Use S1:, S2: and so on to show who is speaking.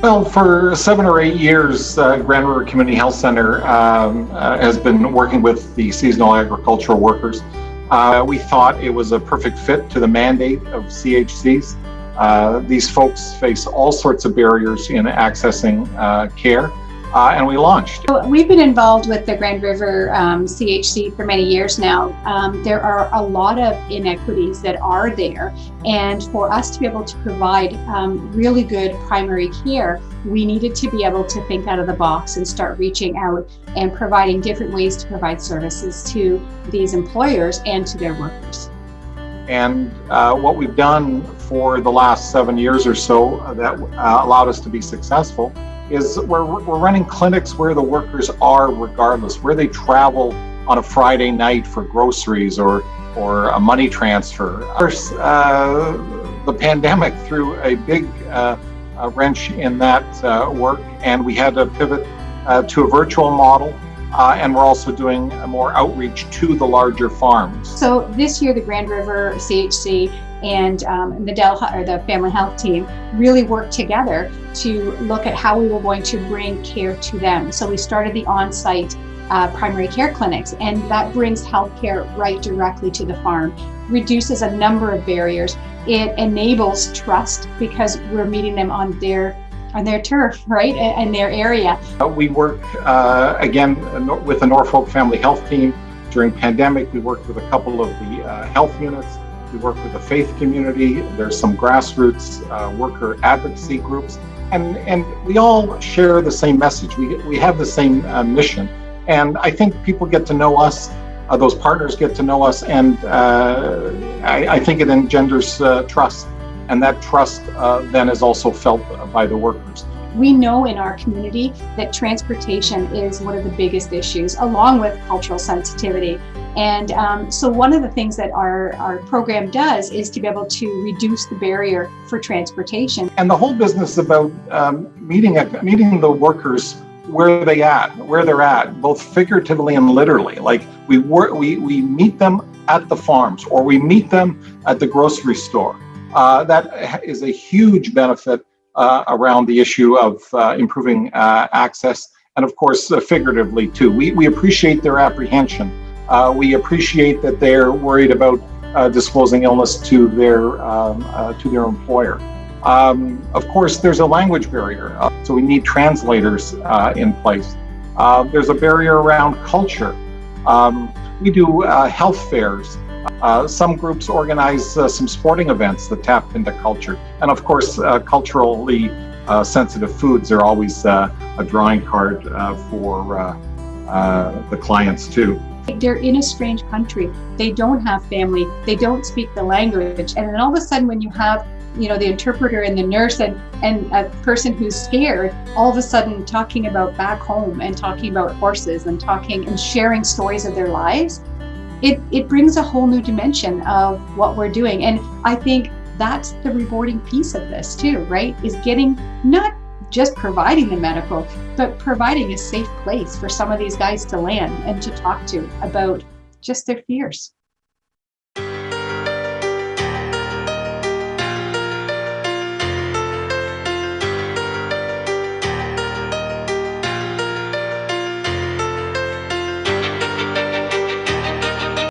S1: Well, for seven or eight years, uh, Grand River Community Health Center um, uh, has been working with the seasonal agricultural workers. Uh, we thought it was a perfect fit to the mandate of CHCs. Uh, these folks face all sorts of barriers in accessing uh, care uh, and we launched.
S2: We've been involved with the Grand River um, CHC for many years now. Um, there are a lot of inequities that are there and for us to be able to provide um, really good primary care, we needed to be able to think out of the box and start reaching out and providing different ways to provide services to these employers and to their workers.
S1: And uh, what we've done for the last seven years or so that uh, allowed us to be successful is we're, we're running clinics where the workers are regardless, where they travel on a Friday night for groceries or, or a money transfer. Of course, uh, the pandemic threw a big uh, a wrench in that uh, work and we had to pivot uh, to a virtual model uh, and we're also doing more outreach to the larger farms.
S2: So this year, the Grand River CHC and um, the Dell or the Family Health team really worked together to look at how we were going to bring care to them. So we started the on-site uh, primary care clinics, and that brings healthcare right directly to the farm, reduces a number of barriers. It enables trust because we're meeting them on their on their turf, right, in their area.
S1: Uh, we work, uh, again, with the Norfolk Family Health team. During pandemic, we worked with a couple of the uh, health units. We work with the faith community. There's some grassroots uh, worker advocacy groups. And, and we all share the same message. We, we have the same uh, mission. And I think people get to know us, uh, those partners get to know us, and I, I, think it engenders trust and that trust uh, then is also felt by the workers.
S2: We know in our community that transportation is one of the biggest issues, along with cultural sensitivity. And um, so one of the things that our, our program does is to be able to reduce the barrier for transportation.
S1: And the whole business is about um, meeting, meeting the workers where they at, where they're at, both figuratively and literally. Like we work, we, we meet them at the farms or we meet them at the grocery store uh, that is a huge benefit uh, around the issue of uh, improving uh, access and of course uh, figuratively too. We, we appreciate their apprehension. Uh, we appreciate that they're worried about disclosing illness to their, um, to their employer. Um, of course, there's a language barrier, so we need translators in place. there's a barrier around culture. Um, we do health fairs uh, some groups organize uh, some sporting events that tap into culture. And of course, uh, culturally uh, sensitive foods are always uh, a drawing card uh, for the clients too.
S2: They're in a strange country. They don't have family. They don't speak the language. And then all of a sudden when you have you know, the interpreter and the nurse and, and a person who's scared, all of a sudden talking about back home and talking about horses and talking and sharing stories of their lives, it, it brings a whole new dimension of what we're doing. And I think that's the rewarding piece of this too, right? Is getting not just providing the medical, but providing a safe place for some of these guys to land and to talk to about just their fears.